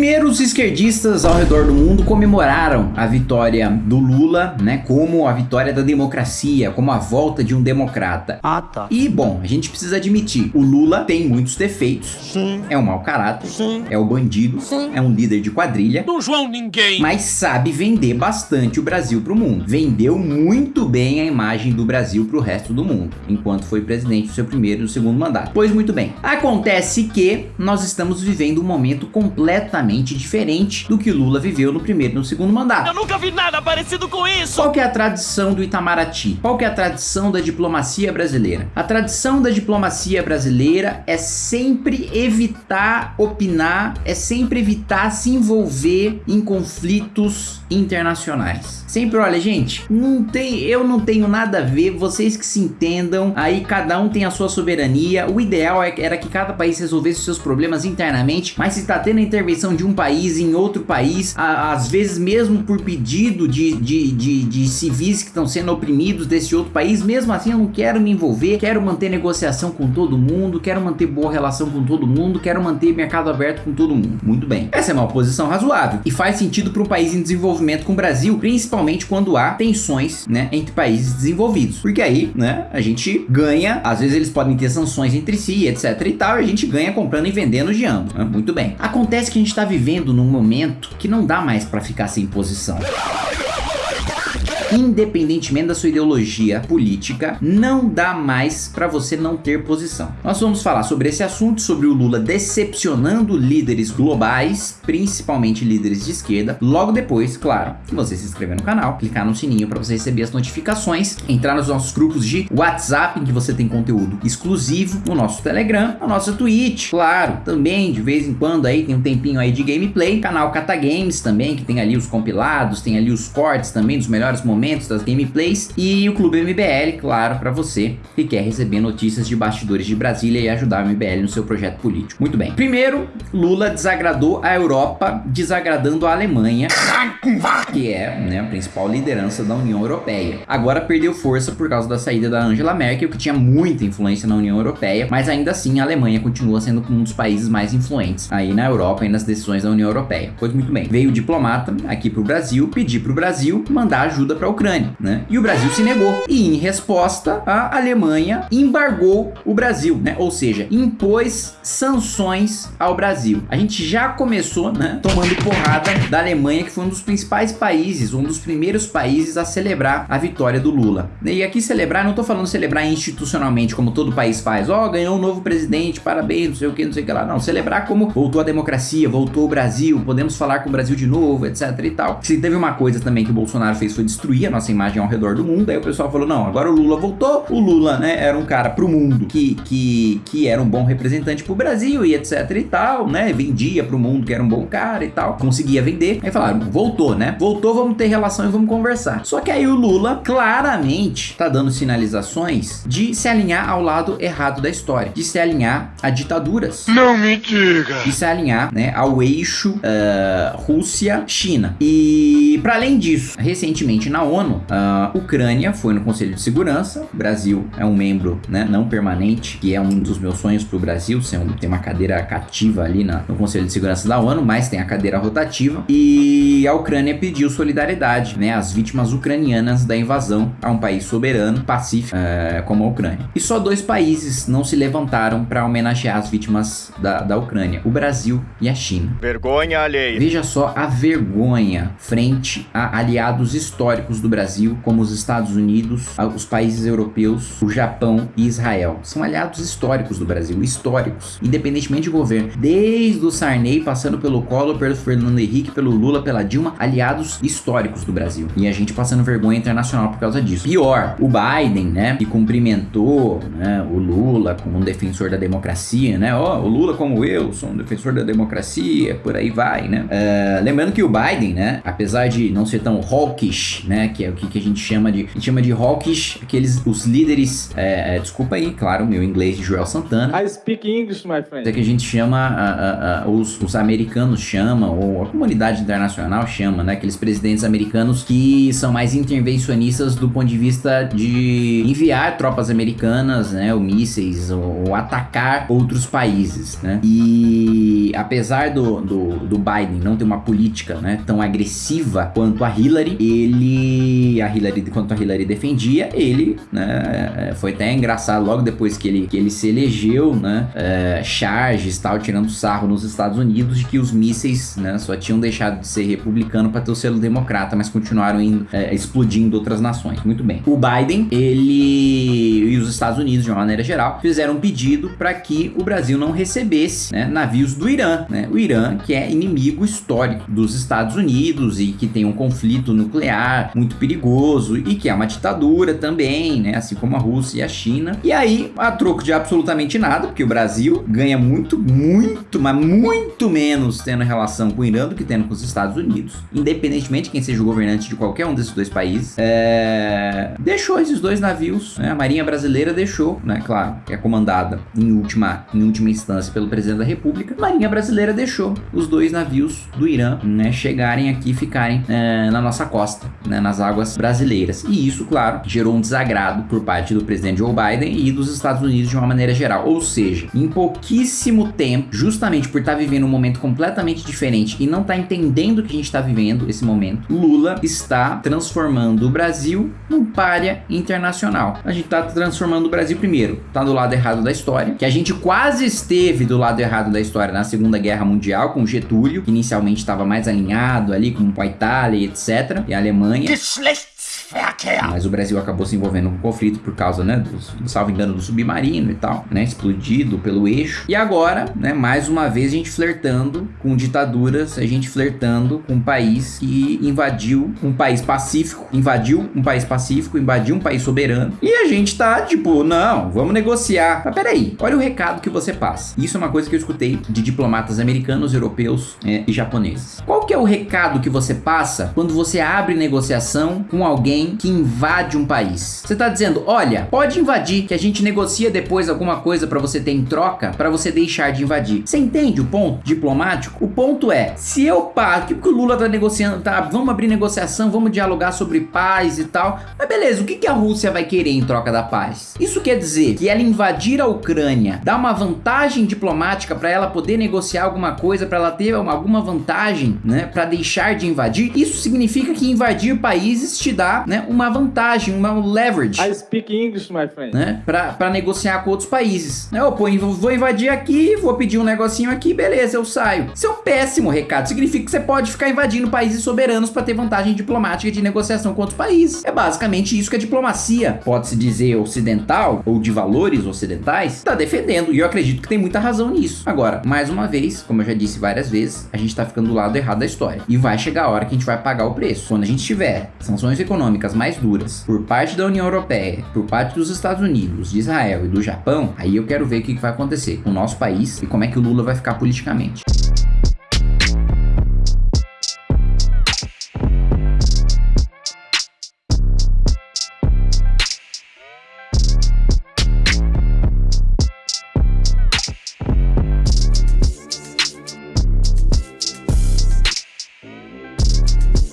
Primeiro, os esquerdistas ao redor do mundo comemoraram a vitória do Lula, né, como a vitória da democracia, como a volta de um democrata. Ah, tá. E, bom, a gente precisa admitir, o Lula tem muitos defeitos. Sim. É um mau caráter, Sim. é o bandido, Sim. é um líder de quadrilha, Não João ninguém. mas sabe vender bastante o Brasil pro mundo. Vendeu muito bem a imagem do Brasil pro resto do mundo, enquanto foi presidente do seu primeiro e do segundo mandato. Pois muito bem. Acontece que nós estamos vivendo um momento completamente diferente do que o Lula viveu no primeiro e no segundo mandato. Eu nunca vi nada parecido com isso. Qual que é a tradição do Itamaraty? Qual que é a tradição da diplomacia brasileira? A tradição da diplomacia brasileira é sempre evitar opinar, é sempre evitar se envolver em conflitos internacionais. Sempre, olha, gente, não tem, eu não tenho nada a ver, vocês que se entendam, aí cada um tem a sua soberania. O ideal é- era que cada país resolvesse os seus problemas internamente, mas se tá tendo a intervenção de um país em outro país, a- às vezes mesmo por pedido de, de, de, de civis que estão sendo oprimidos desse outro país, mesmo assim eu não quero me envolver, quero manter negociação com todo mundo, quero manter boa relação com todo mundo, quero manter mercado aberto com todo mundo. Muito bem. Essa é uma posição razoável e faz sentido para um país em desenvolvimento com o Brasil, principalmente quando há tensões, né, entre países desenvolvidos. Porque aí, né, a gente ganha, às vezes eles podem ter sanções entre si, etc e tal, e a gente ganha comprando e vendendo de ambos. né? Muito bem. Acontece que a gente tá vivendo num momento que não dá mais para ficar sem posição. Independentemente da sua ideologia política, não dá mais para você não ter posição. Nós vamos falar sobre esse assunto, sobre o Lula decepcionando líderes globais, principalmente líderes de esquerda, logo depois, claro, você se inscrever no canal, clicar no sininho para você receber as notificações, entrar nos nossos grupos de WhatsApp, em que você tem conteúdo exclusivo, no nosso Telegram, no nosso Twitch, claro, também de vez em quando aí tem um tempinho aí de gameplay, canal Cata Games também, que tem ali os compilados, tem ali os cortes também dos melhores momentos das gameplays e o Clube MBL, claro, para você que quer receber notícias de bastidores de Brasília e ajudar o MBL no seu projeto político. Muito bem. Primeiro, Lula desagradou a Europa, desagradando a Alemanha, que é né, a principal liderança da União Europeia. Agora perdeu força por causa da saída da Angela Merkel, que tinha muita influência na União Europeia, mas ainda assim a Alemanha continua sendo um dos países mais influentes aí na Europa e nas decisões da União Europeia. Pois muito bem. Veio o diplomata aqui pro Brasil, pedir pro Brasil mandar ajuda pra Ucrânia, né? E o Brasil se negou. E em resposta, a Alemanha embargou o Brasil, né? Ou seja, impôs sanções ao Brasil. A gente já começou, né, tomando porrada da Alemanha, que foi um dos principais países, um dos primeiros países a celebrar a vitória do Lula. E aqui celebrar, não tô falando celebrar institucionalmente, como todo país faz. Ó, ganhou um novo presidente, parabéns, não sei o que, não sei o que lá. Não, celebrar como voltou a democracia, voltou o Brasil, podemos falar com o Brasil de novo, etc e tal. Se teve uma coisa também que o Bolsonaro fez foi destruir a nossa imagem ao redor do mundo, aí o pessoal falou, não, agora o Lula voltou, o Lula, né, era um cara pro mundo que, que, que era um bom representante pro Brasil e etc e tal, né, vendia pro mundo que era um bom cara e tal, conseguia vender. Aí falaram, voltou, né, voltou, vamos ter relação e vamos conversar. Só que aí o Lula claramente tá dando sinalizações de se alinhar ao lado errado da história, de se alinhar a ditaduras. Não me diga. de se alinhar né, ao eixo ah, Rússia-China. E para além disso, recentemente na ONU, a Ucrânia foi no Conselho de Segurança. O Brasil é um membro né, não permanente, que é um dos meus sonhos para o Brasil, ser um, ter uma cadeira cativa ali na- no Conselho de Segurança da ONU, mas tem a cadeira rotativa. E a Ucrânia pediu solidariedade né, às vítimas ucranianas da invasão a um país soberano, pacífico, eh, como a Ucrânia. E só dois países não se levantaram para homenagear as vítimas da, da Ucrânia: o Brasil e a China. Vergonha alheia. Veja só a vergonha frente a aliados históricos do Brasil, como os Estados Unidos, os países europeus, o Japão e Israel. São aliados históricos do Brasil, históricos, independentemente de governo. Desde o Sarney, passando pelo Collor, pelo Fernando Henrique, pelo Lula, pela Dilma, aliados históricos do Brasil. E a gente passando vergonha internacional por causa disso. Pior, o Biden, né, que cumprimentou né, o Lula como um defensor da democracia, né? Ó, o Lula como eu, sou um defensor da democracia, por aí vai, né? É, lembrando que o Biden, né, apesar de não ser tão hawkish, né? Que é o que, que a gente chama de. A gente chama de hawkish, aqueles os líderes. É, é, desculpa aí, claro, meu inglês de Joel Santana. I speak English, my friend. É que a gente chama, a, a, a, os, os americanos chamam, ou a comunidade internacional chama, né? Aqueles presidentes americanos que são mais intervencionistas do ponto de vista de enviar tropas americanas, né? Ou mísseis, ou, ou atacar outros países, né? E apesar do, do, do Biden não ter uma política né, tão agressiva quanto a Hillary, ele. A Hillary, quanto a Hillary defendia, ele, né? É, foi até engraçado logo depois que ele, que ele se elegeu, né? É, charges tal, tirando sarro nos Estados Unidos de que os mísseis, né? Só tinham deixado de ser republicano para ter o selo democrata, mas continuaram indo, é, explodindo outras nações. Muito bem. O Biden, ele e os Estados Unidos, de uma maneira geral, fizeram um pedido para que o Brasil não recebesse né, navios do Irã, né? O Irã, que é inimigo histórico dos Estados Unidos e que tem um conflito nuclear muito perigoso e que é uma ditadura também, né? Assim como a Rússia e a China. E aí, a troco de absolutamente nada, porque o Brasil ganha muito, muito, mas muito menos tendo relação com o Irã do que tendo com os Estados Unidos, independentemente de quem seja o governante de qualquer um desses dois países, é... deixou esses dois navios, né? A Marinha Brasileira deixou, né? Claro, é comandada em última, em última instância pelo presidente da República. A Marinha Brasileira deixou os dois navios do Irã, né? Chegarem aqui e ficarem é, na nossa costa, né? Nas águas brasileiras. E isso, claro, gerou um desagrado por parte do presidente Joe Biden e dos Estados Unidos de uma maneira geral. Ou seja, em pouquíssimo tempo, justamente por estar tá vivendo um momento completamente diferente e não estar tá entendendo o que a gente está vivendo esse momento, Lula está transformando o Brasil num párea internacional. A gente está transformando o Brasil primeiro, tá do lado errado da história, que a gente quase esteve do lado errado da história na Segunda Guerra Mundial com Getúlio, que inicialmente estava mais alinhado ali com a Itália, etc, e a Alemanha. Mas o Brasil acabou se envolvendo com conflito por causa, né, do, salvo engano, do submarino e tal, né, explodido pelo eixo. E agora, né, mais uma vez a gente flertando com ditaduras, a gente flertando com um país que invadiu um país pacífico, invadiu um país pacífico, invadiu um país soberano. E a gente tá tipo, não, vamos negociar. Mas peraí, olha o recado que você passa. Isso é uma coisa que eu escutei de diplomatas americanos, europeus é, e japoneses. Qual que é o recado que você passa quando você abre negociação com alguém alguém que invade um país. Você tá dizendo, olha, pode invadir, que a gente negocia depois alguma coisa para você ter em troca, para você deixar de invadir. Você entende o ponto diplomático? O ponto é, se eu paro, que o Lula tá negociando, tá, vamos abrir negociação, vamos dialogar sobre paz e tal. Mas beleza, o que, que a Rússia vai querer em troca da paz? Isso quer dizer que ela invadir a Ucrânia dá uma vantagem diplomática para ela poder negociar alguma coisa, para ela ter uma, alguma vantagem, né, para deixar de invadir? Isso significa que invadir países te dá né, uma vantagem, uma leverage. I speak English, my friend. Né, para negociar com outros países. Né, eu pô, vou invadir aqui, vou pedir um negocinho aqui, beleza, eu saio. Isso é um péssimo recado. Significa que você pode ficar invadindo países soberanos para ter vantagem diplomática de negociação com outros países. É basicamente isso que a diplomacia, pode-se dizer ocidental ou de valores ocidentais, está defendendo. E eu acredito que tem muita razão nisso. Agora, mais uma vez, como eu já disse várias vezes, a gente está ficando do lado errado da história. E vai chegar a hora que a gente vai pagar o preço. Quando a gente tiver sanções econômicas econômicas mais duras por parte da União Europeia, por parte dos Estados Unidos, de Israel e do Japão, aí eu quero ver o que vai acontecer com o nosso país e como é que o Lula vai ficar politicamente.